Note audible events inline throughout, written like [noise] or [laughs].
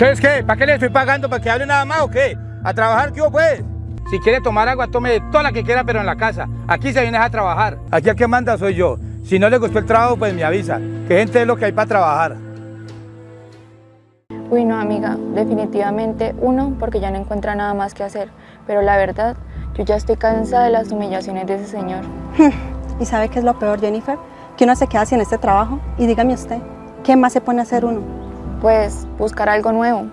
Entonces, ¿qué? ¿Para qué le estoy pagando? ¿Para que hable nada más o qué? ¿A trabajar qué hubo, pues? Si quiere tomar agua, tome toda la que quiera, pero en la casa. Aquí se viene a trabajar. Aquí el que manda soy yo. Si no le gustó el trabajo, pues me avisa. Que gente es lo que hay para trabajar. Uy, no, amiga, definitivamente uno, porque ya no encuentra nada más que hacer. Pero la verdad, yo ya estoy cansada de las humillaciones de ese señor. [laughs] ¿Y sabe qué es lo peor, Jennifer? Que uno se queda sin este trabajo. Y dígame usted, ¿qué más se pone a hacer uno? Pues buscar algo nuevo,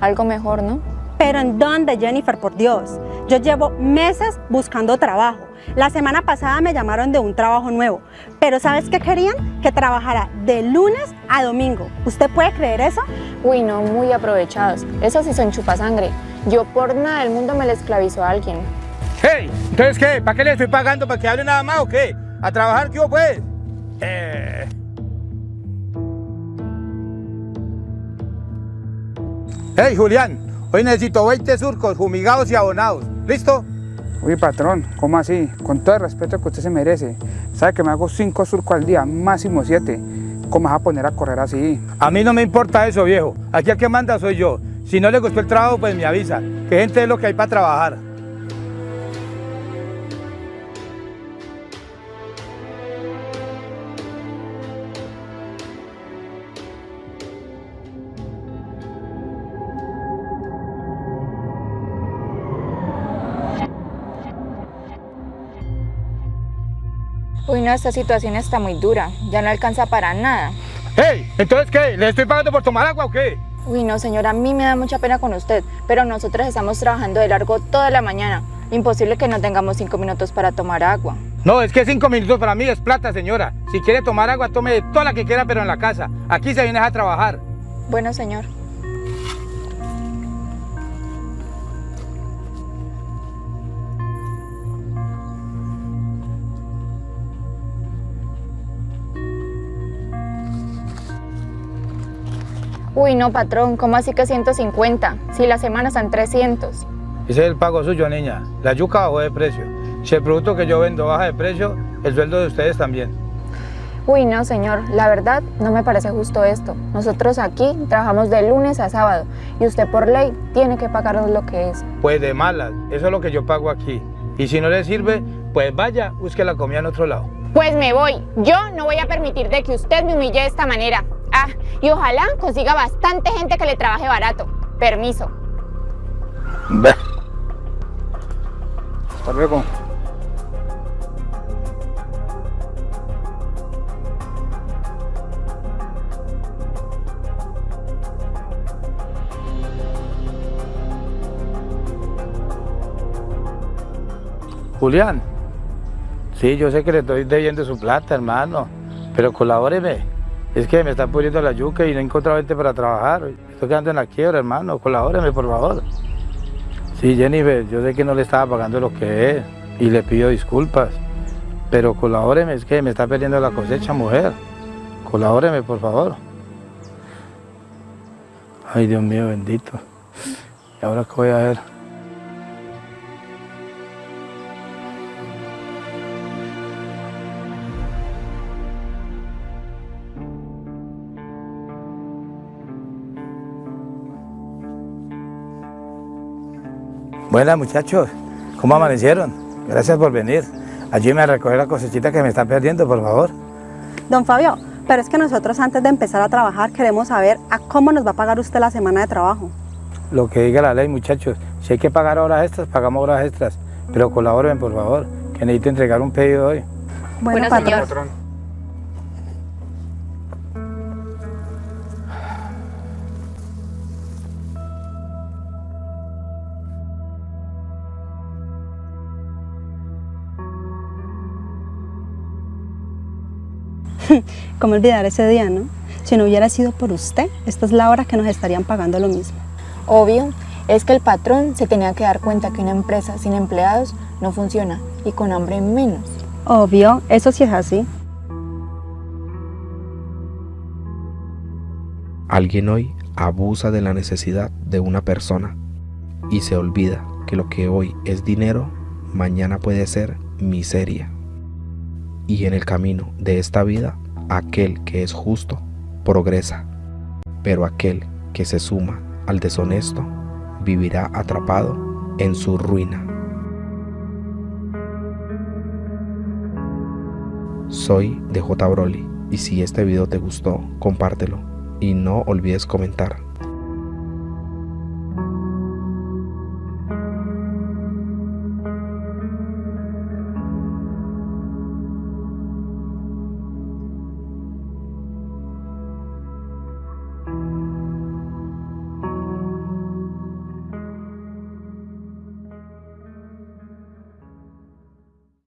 algo mejor, ¿no? ¿Pero en dónde, Jennifer? Por Dios. Yo llevo meses buscando trabajo. La semana pasada me llamaron de un trabajo nuevo. Pero ¿sabes qué querían? Que trabajara de lunes a domingo. ¿Usted puede creer eso? Uy, no, muy aprovechados. Esos sí son chupasangre. Yo por nada del mundo me le esclavizo a alguien. ¡Hey! ¿Entonces qué? ¿Para qué le estoy pagando? ¿Para que hable nada más o qué? ¿A trabajar qué hubo, pues? Eh... Hey, Julián, hoy necesito 20 surcos fumigados y abonados. ¿Listo? Uy, patrón, ¿cómo así? Con todo el respeto que usted se merece. Sabe que me hago 5 surcos al día, máximo 7. ¿Cómo vas a poner a correr así? A mí no me importa eso, viejo. Aquí el que manda soy yo. Si no le gustó el trabajo, pues me avisa. Que gente es lo que hay para trabajar. Uy, no, esta situación está muy dura. Ya no alcanza para nada. ¡Hey! ¿Entonces qué? ¿Le estoy pagando por tomar agua o qué? Uy, no, señora, a mí me da mucha pena con usted, pero nosotros estamos trabajando de largo toda la mañana. Imposible que no tengamos cinco minutos para tomar agua. No, es que cinco minutos para mí es plata, señora. Si quiere tomar agua, tome toda la que quiera, pero en la casa. Aquí se viene a trabajar. Bueno, señor. Uy, no, patrón, ¿cómo así que 150? Si la semana están 300. Ese es el pago suyo, niña. La yuca bajó de precio. Si el producto que yo vendo baja de precio, el sueldo de ustedes también. Uy, no, señor. La verdad, no me parece justo esto. Nosotros aquí trabajamos de lunes a sábado y usted por ley tiene que pagarnos lo que es. Pues de malas. Eso es lo que yo pago aquí. Y si no le sirve, pues vaya, busque la comida en otro lado. Pues me voy. Yo no voy a permitir de que usted me humille de esta manera. Ah, y ojalá consiga bastante gente que le trabaje barato. Permiso. Hasta luego. Julián. Sí, yo sé que le estoy debiendo su plata, hermano. Pero colabóreme. Es que me está poniendo la yuca y no encontrado gente para trabajar. Estoy quedando en la quiebra, hermano. Colabóreme, por favor. Sí, Jennifer, yo sé que no le estaba pagando lo que es y le pido disculpas. Pero colabóreme, es que me está perdiendo la cosecha, mujer. Colabóreme, por favor. Ay, Dios mío, bendito. ¿Y ahora qué voy a ver? Buenas muchachos, ¿cómo amanecieron? Gracias por venir. Ayúdenme a recoger la cosechita que me están perdiendo, por favor. Don Fabio, pero es que nosotros antes de empezar a trabajar queremos saber a cómo nos va a pagar usted la semana de trabajo. Lo que diga la ley, muchachos. Si hay que pagar horas extras, pagamos horas extras. Pero colaboren, por favor, que necesito entregar un pedido hoy. Bueno, patrón. señor. Patrón. [laughs] ¿Cómo olvidar ese día, no? Si no hubiera sido por usted, esta es la hora que nos estarían pagando lo mismo. Obvio, es que el patrón se tenía que dar cuenta que una empresa sin empleados no funciona y con hambre menos. Obvio, eso sí es así. Alguien hoy abusa de la necesidad de una persona y se olvida que lo que hoy es dinero, mañana puede ser miseria. Y en el camino de esta vida, aquel que es justo progresa, pero aquel que se suma al deshonesto vivirá atrapado en su ruina. Soy DJ Broly y si este video te gustó, compártelo y no olvides comentar.